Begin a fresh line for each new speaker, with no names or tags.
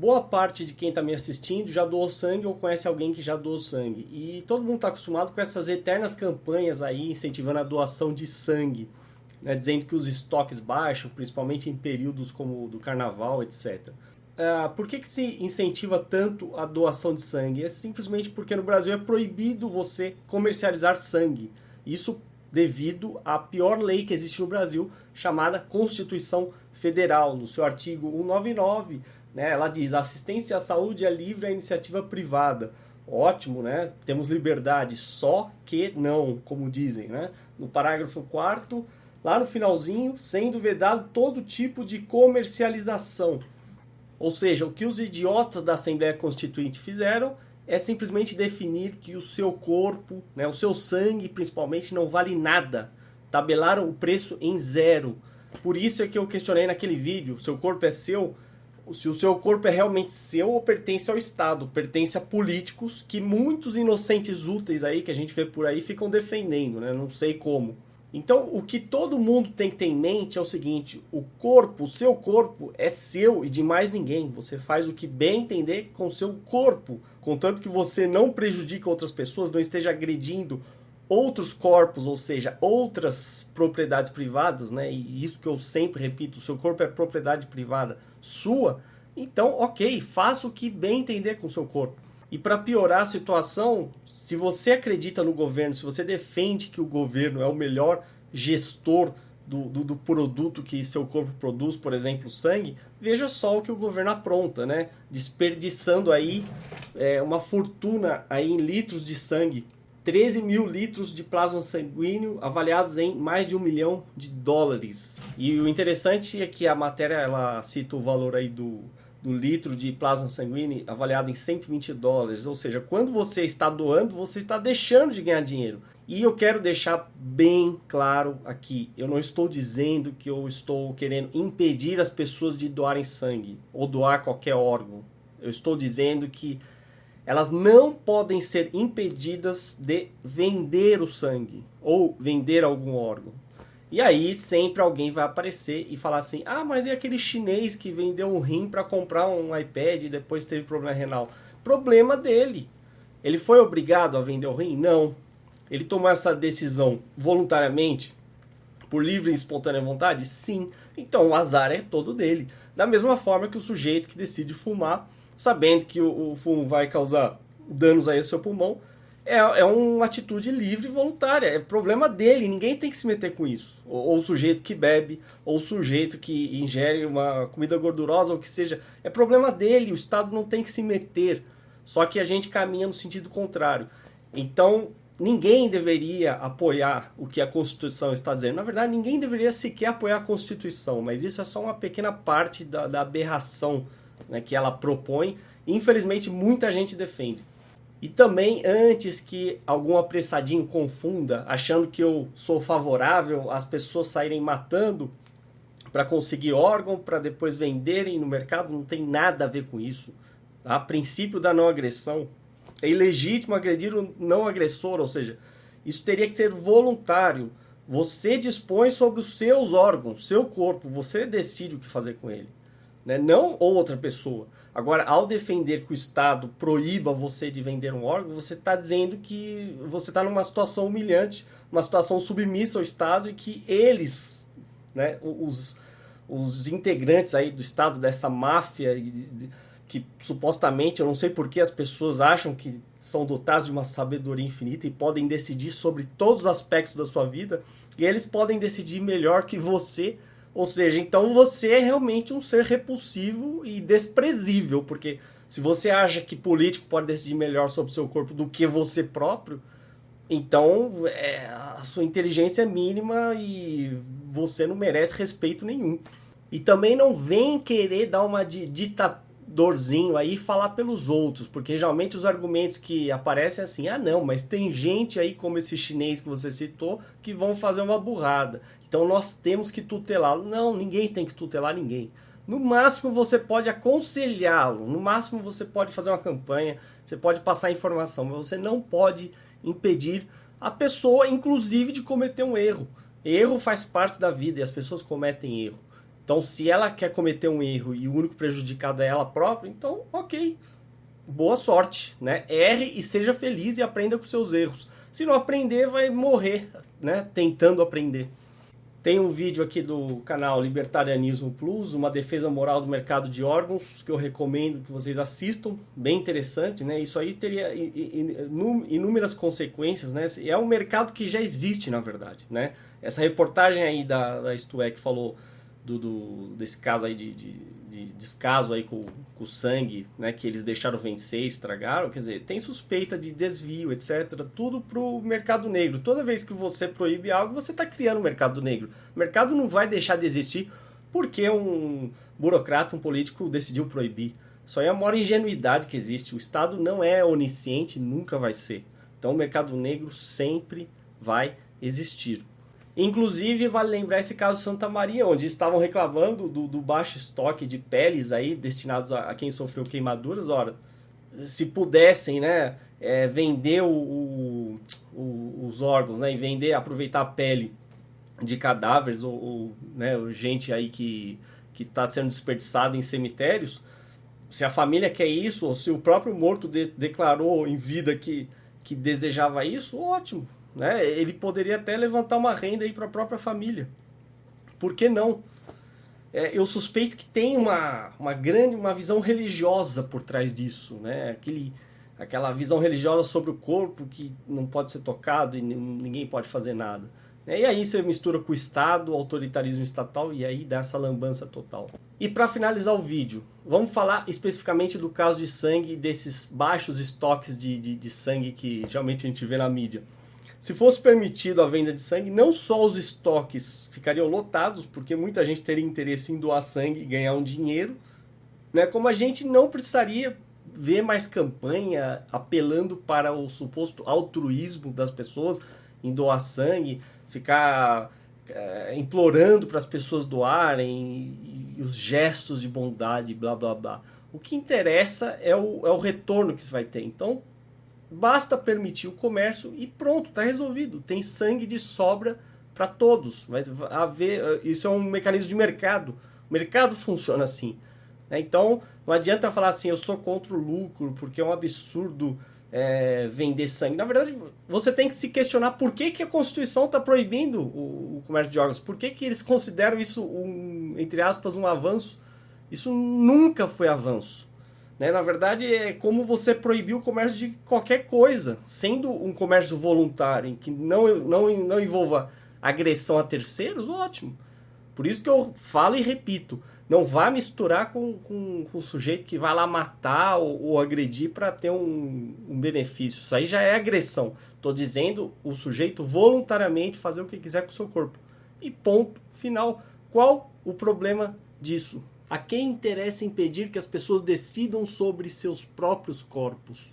boa parte de quem está me assistindo já doou sangue ou conhece alguém que já doou sangue. E todo mundo está acostumado com essas eternas campanhas aí incentivando a doação de sangue, né, dizendo que os estoques baixam, principalmente em períodos como o do carnaval, etc. Uh, ah, por que, que se incentiva tanto a doação de sangue? É simplesmente porque no Brasil é proibido você comercializar sangue. Isso devido à pior lei que existe no Brasil, chamada Constituição Federal. No seu artigo 199, né, ela diz: assistência à saúde é livre à iniciativa privada. Ótimo, né? Temos liberdade, só que não, como dizem, né? No parágrafo 4 lá no finalzinho, sendo vedado todo tipo de comercialização. Ou seja, o que os idiotas da Assembleia Constituinte fizeram é simplesmente definir que o seu corpo, né, o seu sangue principalmente, não vale nada. Tabelaram o preço em zero. Por isso é que eu questionei naquele vídeo, seu corpo é seu, se o seu corpo é realmente seu ou pertence ao Estado, pertence a políticos que muitos inocentes úteis aí que a gente vê por aí ficam defendendo, né? Não sei como. Então, o que todo mundo tem que ter em mente é o seguinte: o corpo, o seu corpo é seu e de mais ninguém. Você faz o que bem entender com seu corpo, contanto que você não prejudique outras pessoas, não esteja agredindo outros corpos, ou seja, outras propriedades privadas, né? E isso que eu sempre repito, o seu corpo é propriedade privada sua. Então, ok, faça o que bem entender com o seu corpo. E para piorar a situação, se você acredita no governo, se você defende que o governo é o melhor gestor do, do, do, produto que seu corpo produz, por exemplo, sangue, veja só o que o governo apronta, né? Desperdiçando aí é, uma fortuna aí em litros de sangue. 13 mil litros de plasma sanguíneo avaliados em mais de um milhão de dólares. E o interessante é que a matéria ela cita o valor aí do, do litro de plasma sanguíneo avaliado em 120 dólares. Ou seja, quando você está doando, você está deixando de ganhar dinheiro. E eu quero deixar bem claro aqui: eu não estou dizendo que eu estou querendo impedir as pessoas de doarem sangue ou doar qualquer órgão. Eu estou dizendo que elas não podem ser impedidas de vender o sangue ou vender algum órgão. E aí sempre alguém vai aparecer e falar assim: ah, mas é aquele chinês que vendeu um rim para comprar um iPad e depois teve problema renal. Problema dele. Ele foi obrigado a vender o rim? Não. Ele tomou essa decisão voluntariamente, por livre e espontânea vontade? Sim. Então o azar é todo dele. Da mesma forma que o sujeito que decide fumar, sabendo que o, o fumo vai causar danos aí ao seu pulmão, é, é uma atitude livre e voluntária. É problema dele, ninguém tem que se meter com isso. Ou, ou, o sujeito que bebe, ou o sujeito que ingere uma comida gordurosa, ou o que seja. É problema dele, o Estado não tem que se meter. Só que a gente caminha no sentido contrário. Então, ninguém deveria apoiar o que a Constituição está dizendo. Na verdade, ninguém deveria sequer apoiar a Constituição, mas isso é só uma pequena parte da, da aberração né, que ela propõe. Infelizmente, muita gente defende. E também, antes que algum apressadinho confunda, achando que eu sou favorável às pessoas saírem matando para conseguir órgão, para depois venderem no mercado, não tem nada a ver com isso. Tá? A princípio da não agressão. É ilegítimo agredir o não agressor, ou seja, isso teria que ser voluntário. Você dispõe sobre os seus órgãos, seu corpo, você decide o que fazer com ele né? não outra pessoa. Agora, ao defender que o Estado proíba você de vender um órgão, você está dizendo que você está numa situação humilhante, uma situação submissa ao Estado e que eles, né, os, os integrantes aí do Estado, dessa máfia, que supostamente, eu não sei por que as pessoas acham que são dotados de uma sabedoria infinita e podem decidir sobre todos os aspectos da sua vida, e eles podem decidir melhor que você ou seja, então você é realmente um ser repulsivo e desprezível, porque se você acha que político pode decidir melhor sobre o seu corpo do que você próprio, então é, a sua inteligência é mínima e você não merece respeito nenhum. E também não vem querer dar uma ditadura dorzinho aí falar pelos outros, porque geralmente os argumentos que aparecem é assim: ah, não, mas tem gente aí como esse chinês que você citou que vão fazer uma burrada. Então nós temos que tutelá-lo. Não, ninguém tem que tutelar ninguém. No máximo você pode aconselhá-lo, no máximo você pode fazer uma campanha, você pode passar informação, mas você não pode impedir a pessoa, inclusive, de cometer um erro. Erro faz parte da vida e as pessoas cometem erro. Então, se ela quer cometer um erro e o único prejudicado é ela própria, então, ok, boa sorte, né? Erre e seja feliz e aprenda com seus erros. Se não aprender, vai morrer, né? Tentando aprender. Tem um vídeo aqui do canal Libertarianismo Plus, uma defesa moral do mercado de órgãos, que eu recomendo que vocês assistam, bem interessante, né? Isso aí teria inúmeras consequências, né? É um mercado que já existe, na verdade, né? Essa reportagem aí da, da que falou do, do, desse caso aí de, de, de descaso aí com, com, o sangue, né, que eles deixaram vencer, estragaram, quer dizer, tem suspeita de desvio, etc. Tudo pro mercado negro. Toda vez que você proíbe algo, você está criando um mercado negro. O mercado não vai deixar de existir porque um burocrata, um político decidiu proibir. Aí é a maior ingenuidade que existe. O Estado não é onisciente, nunca vai ser. Então o mercado negro sempre vai existir. Inclusive, vale lembrar esse caso Santa Maria, onde estavam reclamando do, do baixo estoque de peles aí destinados a, a, quem sofreu queimaduras. Ora, se pudessem né, é, vender o, o, os órgãos né, e vender, aproveitar a pele de cadáveres ou, ou né, gente aí que que está sendo desperdiçada em cemitérios, se a família quer isso, ou se o próprio morto de, declarou em vida que, que desejava isso, ótimo. Né? Ele poderia até levantar uma renda para a própria família. Por que não? É, eu suspeito que tem uma, uma grande uma visão religiosa por trás disso, né? Aquele, aquela visão religiosa sobre o corpo que não pode ser tocado e ninguém pode fazer nada. E aí você mistura com o Estado, o autoritarismo estatal e aí dá essa lambança total. E para finalizar o vídeo, vamos falar especificamente do caso de sangue, desses baixos estoques de, de, de sangue que geralmente a gente vê na mídia. Se fosse permitido a venda de sangue, não só os estoques ficariam lotados, porque muita gente teria interesse em doar sangue e ganhar um dinheiro, né? como a gente não precisaria ver mais campanha apelando para o suposto altruísmo das pessoas em doar sangue, ficar é, implorando para as pessoas doarem, e, e os gestos de bondade, blá blá blá. O que interessa é o, é o retorno que você vai ter. Então, Basta permitir o comércio e pronto, está resolvido. Tem sangue de sobra para todos. Vai haver, isso é um mecanismo de mercado. O mercado funciona assim. Né? Então, não adianta falar assim, eu sou contra o lucro, porque é um absurdo é, vender sangue. Na verdade, você tem que se questionar por que, que a Constituição está proibindo o, o, comércio de órgãos. Por que, que eles consideram isso, um, entre aspas, um avanço? Isso nunca foi avanço. Né? Na verdade, é como você proibir o comércio de qualquer coisa, sendo um comércio voluntário, que não, não, não envolva agressão a terceiros, ótimo. Por isso que eu falo e repito, não vá misturar com, com, com o sujeito que vai lá matar ou, ou agredir para ter um, um, benefício. Isso aí já é agressão. Estou dizendo o sujeito voluntariamente fazer o que quiser com o seu corpo. E ponto final. Qual o problema disso? A quem interessa impedir que as pessoas decidam sobre seus próprios corpos?